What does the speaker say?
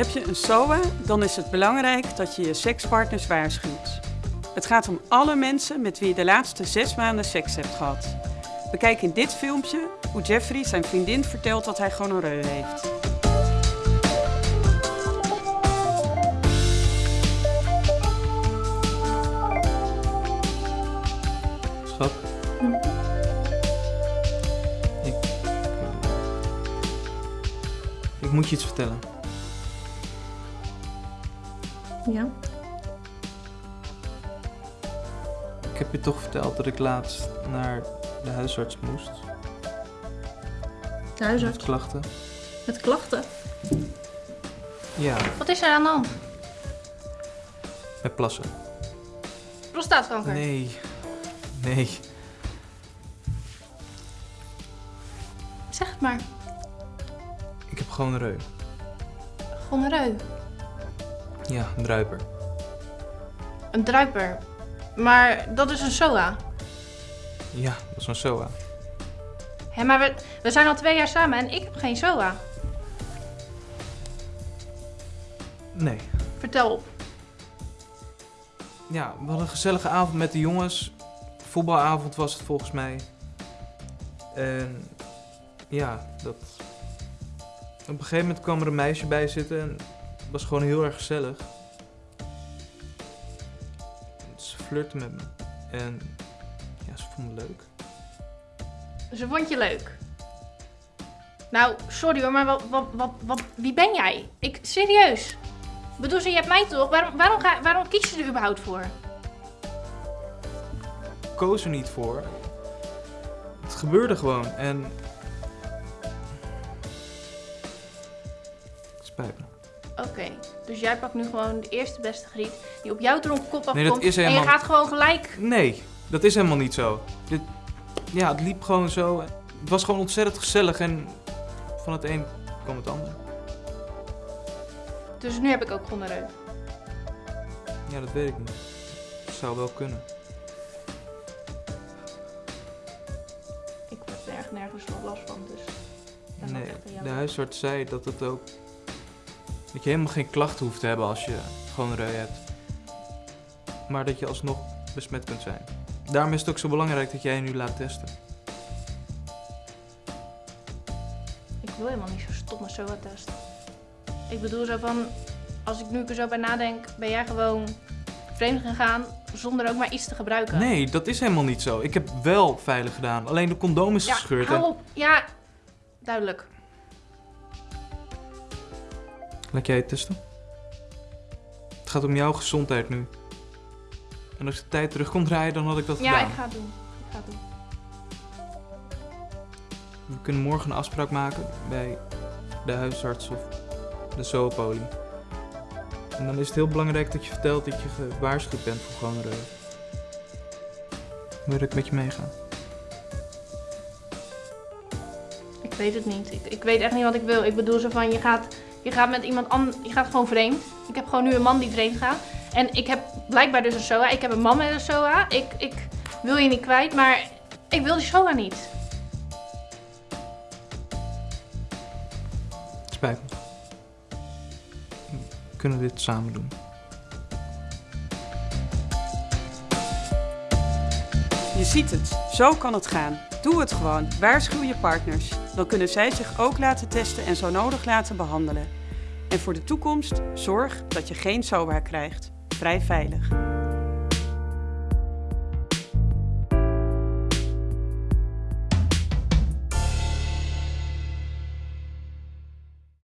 Heb je een SOA, dan is het belangrijk dat je je sekspartners waarschuwt. Het gaat om alle mensen met wie je de laatste zes maanden seks hebt gehad. Bekijk in dit filmpje hoe Jeffrey zijn vriendin vertelt dat hij gonoreu heeft. Schat. Ik, ik moet je iets vertellen. Ja. Ik heb je toch verteld dat ik laatst naar de huisarts moest. De Met huisarts. klachten. Met klachten. Ja, Wat is er aan de hand? met plassen. Prostaatkanker. Nee. Nee. Zeg het maar. Ik heb gewoon een reu. Ja, een druiper. Een druiper. Maar dat is een SOA. Ja, dat is een SOA. Hé, maar we, we zijn al twee jaar samen en ik heb geen SOA. Nee. Vertel op. Ja, we hadden een gezellige avond met de jongens. Voetbalavond was het volgens mij. En ja, dat... Op een gegeven moment kwam er een meisje bij zitten en was gewoon heel erg gezellig. Ze flirte met me. En ja, ze vond me leuk. Ze vond je leuk. Nou, sorry hoor, maar wat, wat, wat, wat, wie ben jij? Ik, serieus. Bedoel, ze, je hebt mij toch? Waarom, waarom, ga, waarom kies je er überhaupt voor? Ik koos er niet voor. Het gebeurde gewoon en... Het spijt me. Oké, dus jij pakt nu gewoon de eerste beste griet die op jouw dronken kop afkomt. Nee, dat is En je gaat gewoon gelijk. Nee, dat is helemaal niet zo. Dit, ja, het liep gewoon zo. Het was gewoon ontzettend gezellig en van het een kwam het ander. Dus nu heb ik ook gonoreu. Ja, dat weet ik niet. Het zou wel kunnen. Ik heb er echt nergens nog last van, dus... dat Nee, de huisarts zei dat het ook... Dat je helemaal geen klachten hoeft te hebben als je gewoon reu hebt. Maar dat je alsnog besmet kunt zijn. Daarom is het ook zo belangrijk dat jij je nu laat testen. Ik wil helemaal niet zo stomme SOA-test. Ik bedoel zo van, als ik nu er zo bij nadenk, ben jij gewoon vreemd gegaan zonder ook maar iets te gebruiken. Nee, dat is helemaal niet zo. Ik heb wel veilig gedaan. Alleen de condoom is ja, gescheurd. hou En... op. Ja, duidelijk. Laat jij het testen? Het gaat om jouw gezondheid nu. En als de tijd terug kon draaien, dan had ik dat Ja, gedaan. ik ga het doen. Ik ga het doen. We kunnen morgen een afspraak maken bij de huisarts of de zoopolie. En dan is het heel belangrijk dat je vertelt dat je gewaarschuwd bent voor gonoreu. Wil ik met je meegaan? Ik weet het niet. Ik, ik weet echt niet wat ik wil. Ik bedoel zo van, je gaat, je gaat met iemand anders, je gaat gewoon vreemd. Ik heb gewoon nu een man die vreemd gaat. En ik heb blijkbaar dus een SOA. Ik heb een man met een SOA. Ik, ik wil je niet kwijt, maar ik wil die SOA niet. Spijt me. We kunnen dit samen doen. Je ziet het, zo kan het gaan. Doe het gewoon, waarschuw je partners. Dan kunnen zij zich ook laten testen en zo nodig laten behandelen. En voor de toekomst, zorg dat je geen SOA krijgt. Vrij veilig.